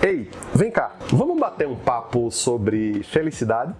Ei, vem cá, vamos bater um papo sobre felicidade?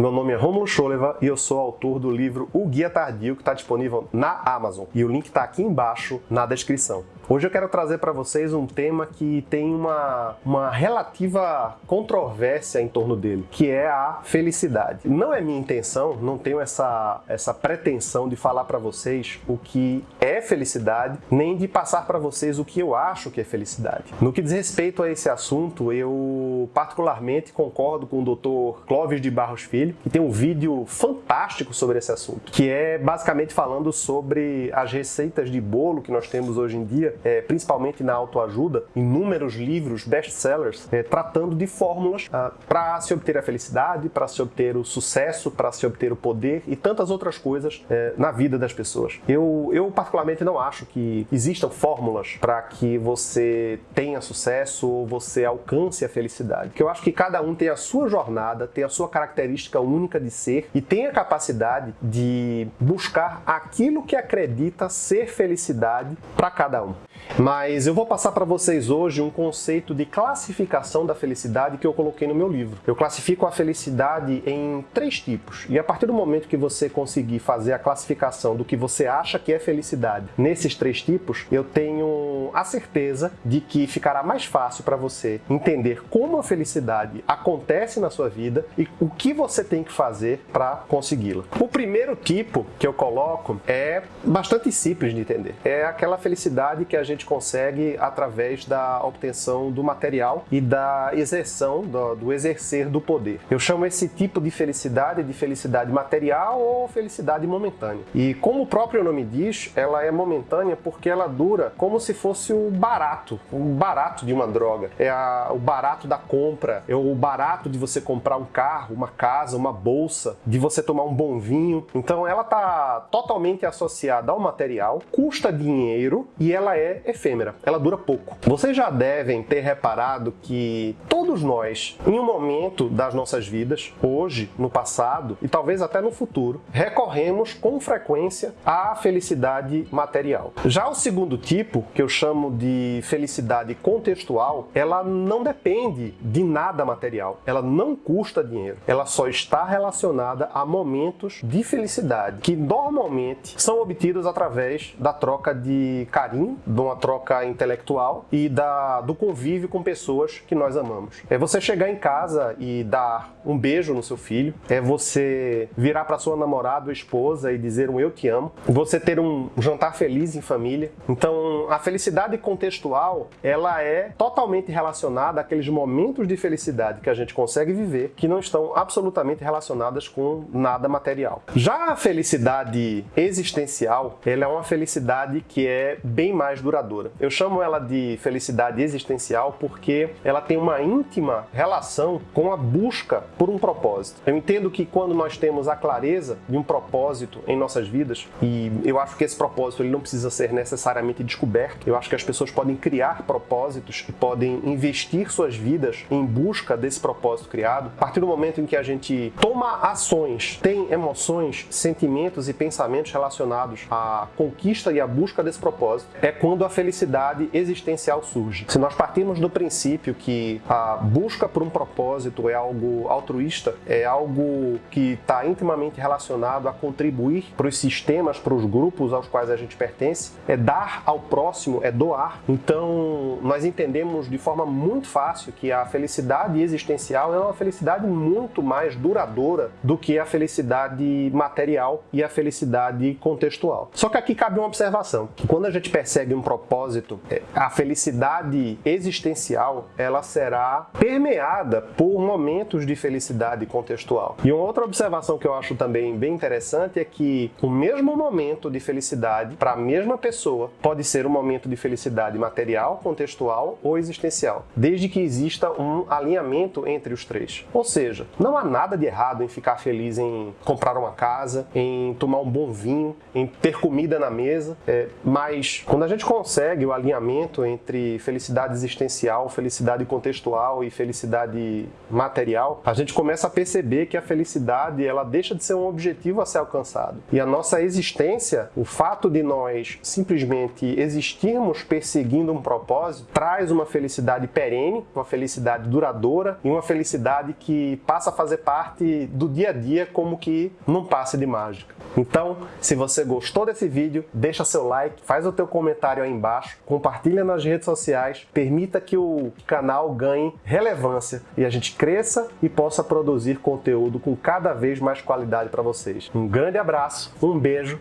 Meu nome é Romulo Choleva e eu sou autor do livro O Guia Tardio, que está disponível na Amazon. E o link está aqui embaixo na descrição. Hoje eu quero trazer para vocês um tema que tem uma, uma relativa controvérsia em torno dele, que é a felicidade. Não é minha intenção, não tenho essa, essa pretensão de falar para vocês o que é felicidade, nem de passar para vocês o que eu acho que é felicidade. No que diz respeito a esse assunto, eu particularmente concordo com o Dr. Clóvis de Barros Filho, que tem um vídeo fantástico sobre esse assunto, que é basicamente falando sobre as receitas de bolo que nós temos hoje em dia é, principalmente na autoajuda, inúmeros livros best-sellers é, tratando de fórmulas ah, para se obter a felicidade, para se obter o sucesso, para se obter o poder e tantas outras coisas é, na vida das pessoas. Eu, eu particularmente não acho que existam fórmulas para que você tenha sucesso ou você alcance a felicidade. Porque eu acho que cada um tem a sua jornada, tem a sua característica única de ser e tem a capacidade de buscar aquilo que acredita ser felicidade para cada um. Mas eu vou passar para vocês hoje um conceito de classificação da felicidade que eu coloquei no meu livro. Eu classifico a felicidade em três tipos. E a partir do momento que você conseguir fazer a classificação do que você acha que é felicidade nesses três tipos, eu tenho a certeza de que ficará mais fácil para você entender como a felicidade acontece na sua vida e o que você tem que fazer para consegui-la. O primeiro tipo que eu coloco é bastante simples de entender. É aquela felicidade que a gente consegue através da obtenção do material e da exerção, do, do exercer do poder. Eu chamo esse tipo de felicidade de felicidade material ou felicidade momentânea. E como o próprio nome diz, ela é momentânea porque ela dura como se fosse o barato, o barato de uma droga. É a, o barato da compra, é o barato de você comprar um carro, uma casa, uma bolsa, de você tomar um bom vinho. Então ela está totalmente associada ao material, custa dinheiro e ela é efêmera, ela dura pouco. Vocês já devem ter reparado que todos nós, em um momento das nossas vidas, hoje, no passado e talvez até no futuro, recorremos com frequência à felicidade material. Já o segundo tipo, que eu chamo de felicidade contextual, ela não depende de nada material, ela não custa dinheiro, ela só está relacionada a momentos de felicidade que normalmente são obtidos através da troca de carinho, de uma troca intelectual e da, do convívio com pessoas que nós amamos. É você chegar em casa e dar um beijo no seu filho, é você virar para sua namorada ou esposa e dizer um eu te amo, você ter um jantar feliz em família. Então, a felicidade contextual, ela é totalmente relacionada àqueles momentos de felicidade que a gente consegue viver que não estão absolutamente relacionadas com nada material. Já a felicidade existencial, ela é uma felicidade que é bem mais duradoura. Eu chamo ela de felicidade existencial porque ela tem uma íntima relação com a busca por um propósito. Eu entendo que quando nós temos a clareza de um propósito em nossas vidas, e eu acho que esse propósito ele não precisa ser necessariamente descoberto, eu acho que as pessoas podem criar propósitos e podem investir suas vidas em busca desse propósito criado. A partir do momento em que a gente toma ações, tem emoções, sentimentos e pensamentos relacionados à conquista e à busca desse propósito, é quando a felicidade existencial surge. Se nós partirmos do princípio que a busca por um propósito é algo altruísta, é algo que está intimamente relacionado a contribuir para os sistemas, para os grupos aos quais a gente pertence, é dar ao próximo, é doar. Então, nós entendemos de forma muito fácil que a felicidade existencial é uma felicidade muito mais duradoura do que a felicidade material e a felicidade contextual. Só que aqui cabe uma observação. Quando a gente persegue um propósito, propósito, é, a felicidade existencial ela será permeada por momentos de felicidade contextual. E uma outra observação que eu acho também bem interessante é que o mesmo momento de felicidade para a mesma pessoa pode ser um momento de felicidade material, contextual ou existencial, desde que exista um alinhamento entre os três. Ou seja, não há nada de errado em ficar feliz em comprar uma casa, em tomar um bom vinho, em ter comida na mesa, é, mas quando a gente consegue o alinhamento entre felicidade existencial, felicidade contextual e felicidade material, a gente começa a perceber que a felicidade ela deixa de ser um objetivo a ser alcançado. E a nossa existência, o fato de nós simplesmente existirmos estamos perseguindo um propósito, traz uma felicidade perene, uma felicidade duradoura e uma felicidade que passa a fazer parte do dia a dia como que num passe de mágica. Então, se você gostou desse vídeo, deixa seu like, faz o teu comentário aí embaixo, compartilha nas redes sociais, permita que o canal ganhe relevância e a gente cresça e possa produzir conteúdo com cada vez mais qualidade para vocês. Um grande abraço, um beijo,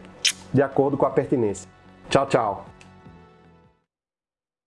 de acordo com a pertinência. Tchau, tchau!